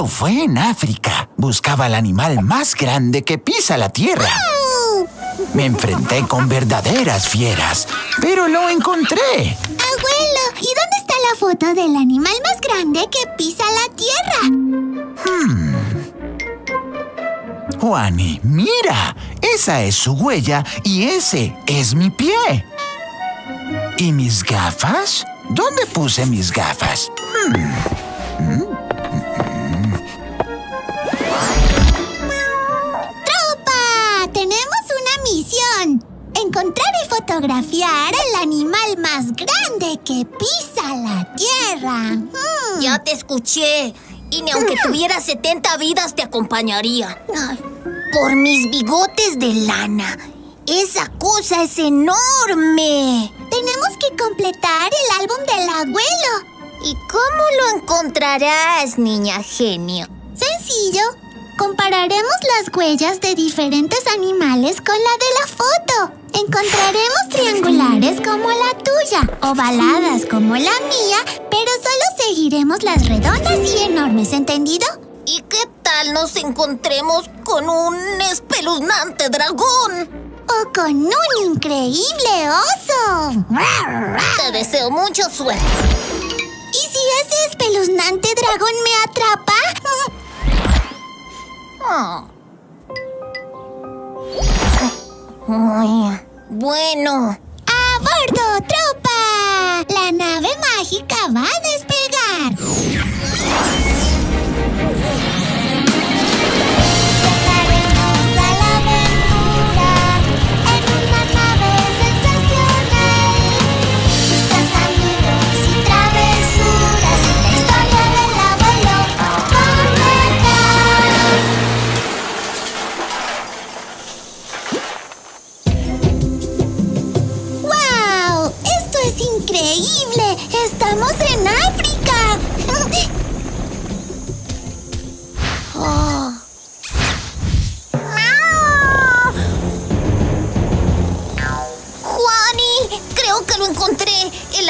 Esto fue en África. Buscaba al animal más grande que pisa la tierra. Me enfrenté con verdaderas fieras, pero lo encontré. Abuelo, ¿y dónde está la foto del animal más grande que pisa la tierra? Juani, mira, esa es su huella y ese es mi pie. ¿Y mis gafas? ¿Dónde puse mis gafas? ¡Tropa! Fotografiar al animal más grande que pisa la tierra. Hmm. Ya te escuché. Y ni aunque tuviera 70 vidas te acompañaría. Ay, Por mis bigotes de lana. Esa cosa es enorme. Tenemos que completar el álbum del abuelo. ¿Y cómo lo encontrarás, niña genio? Sencillo. Compararemos las huellas de diferentes animales con la de la foto. Encontraremos triangulares como la tuya, ovaladas como la mía, pero solo seguiremos las redondas y enormes, ¿entendido? ¿Y qué tal nos encontremos con un espeluznante dragón? O con un increíble oso. Te deseo mucha suerte. ¿Y si ese espeluznante dragón me atrapa? Bueno, ¡A bordo, tropa! La nave mágica va a despegar.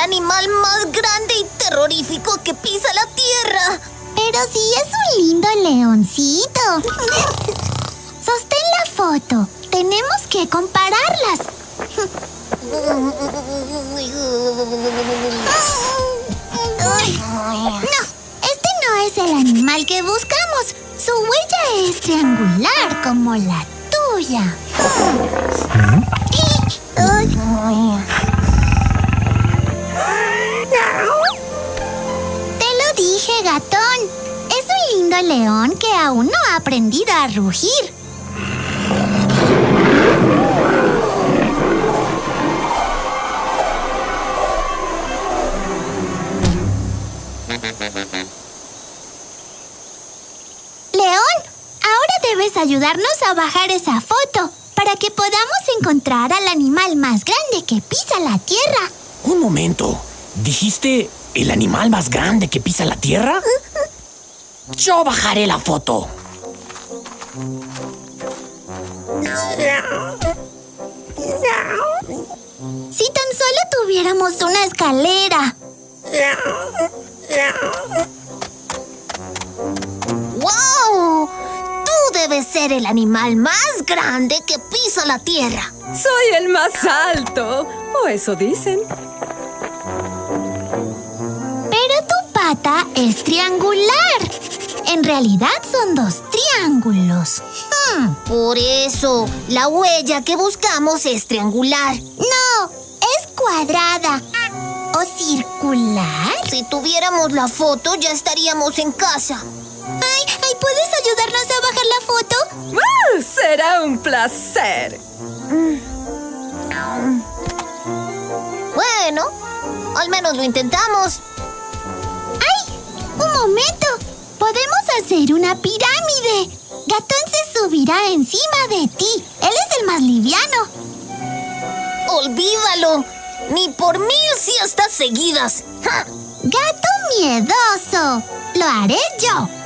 Animal más grande y terrorífico que pisa la tierra. Pero sí es un lindo leoncito. Sostén la foto. Tenemos que compararlas. No, este no es el animal que buscamos. Su huella es triangular como la tuya. León que aún no ha aprendido a rugir. León, ahora debes ayudarnos a bajar esa foto para que podamos encontrar al animal más grande que pisa la tierra. Un momento. ¿Dijiste el animal más grande que pisa la tierra? Yo bajaré la foto. Si tan solo tuviéramos una escalera. ¡Wow! Tú debes ser el animal más grande que pisa la tierra. Soy el más alto. O eso dicen. Pata es triangular. En realidad son dos triángulos. Hmm, Por eso, la huella que buscamos es triangular. No, es cuadrada. ¿O circular? Si tuviéramos la foto, ya estaríamos en casa. Ay, ay, ¿puedes ayudarnos a bajar la foto? ¡Ah! Será un placer. Bueno, al menos lo intentamos. ¡Un momento! Podemos hacer una pirámide. Gatón se subirá encima de ti. Él es el más liviano. Olvídalo. Ni por mil siestas seguidas. ¡Ja! Gato miedoso. Lo haré yo.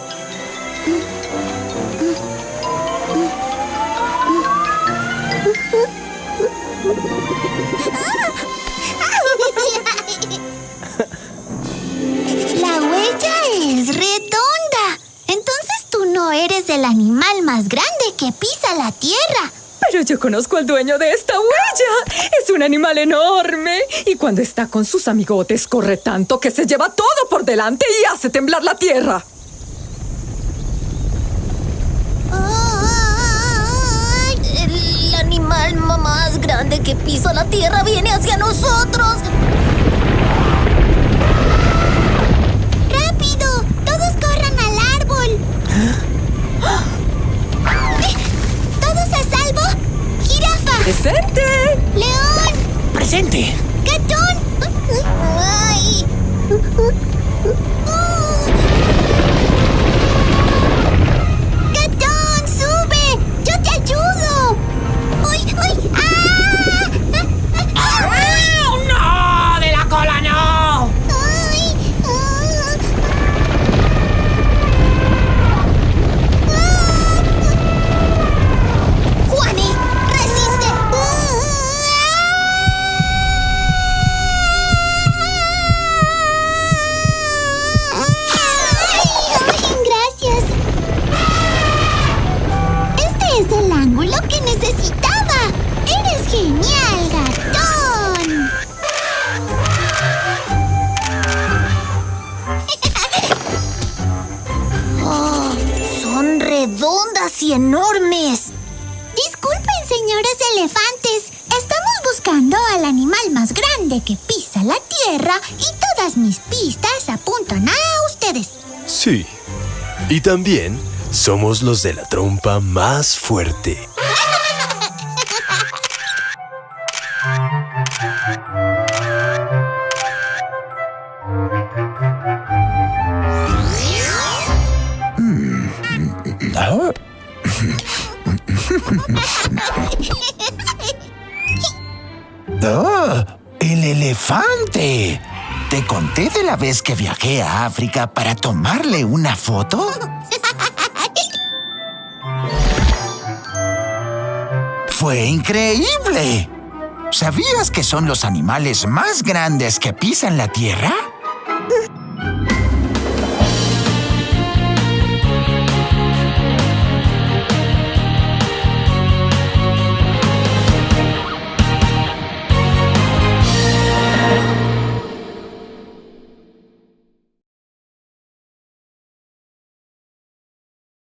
Animal más grande que pisa la tierra. Pero yo conozco al dueño de esta huella. Es un animal enorme. Y cuando está con sus amigotes, corre tanto que se lleva todo por delante y hace temblar la tierra. El animal ma- más grande que pisa la tierra viene hacia nosotros. ¡Presente! ¡León! ¡Presente! ¡Gatón! Ay. Redondas y enormes. Disculpen, señores elefantes. Estamos buscando al animal más grande que pisa la tierra y todas mis pistas apuntan a ustedes. Sí. Y también somos los de la trompa más fuerte. ¡Oh! ¡El elefante! ¿Te conté de la vez que viajé a África para tomarle una foto? ¡Fue increíble! ¿Sabías que son los animales más grandes que pisan la tierra?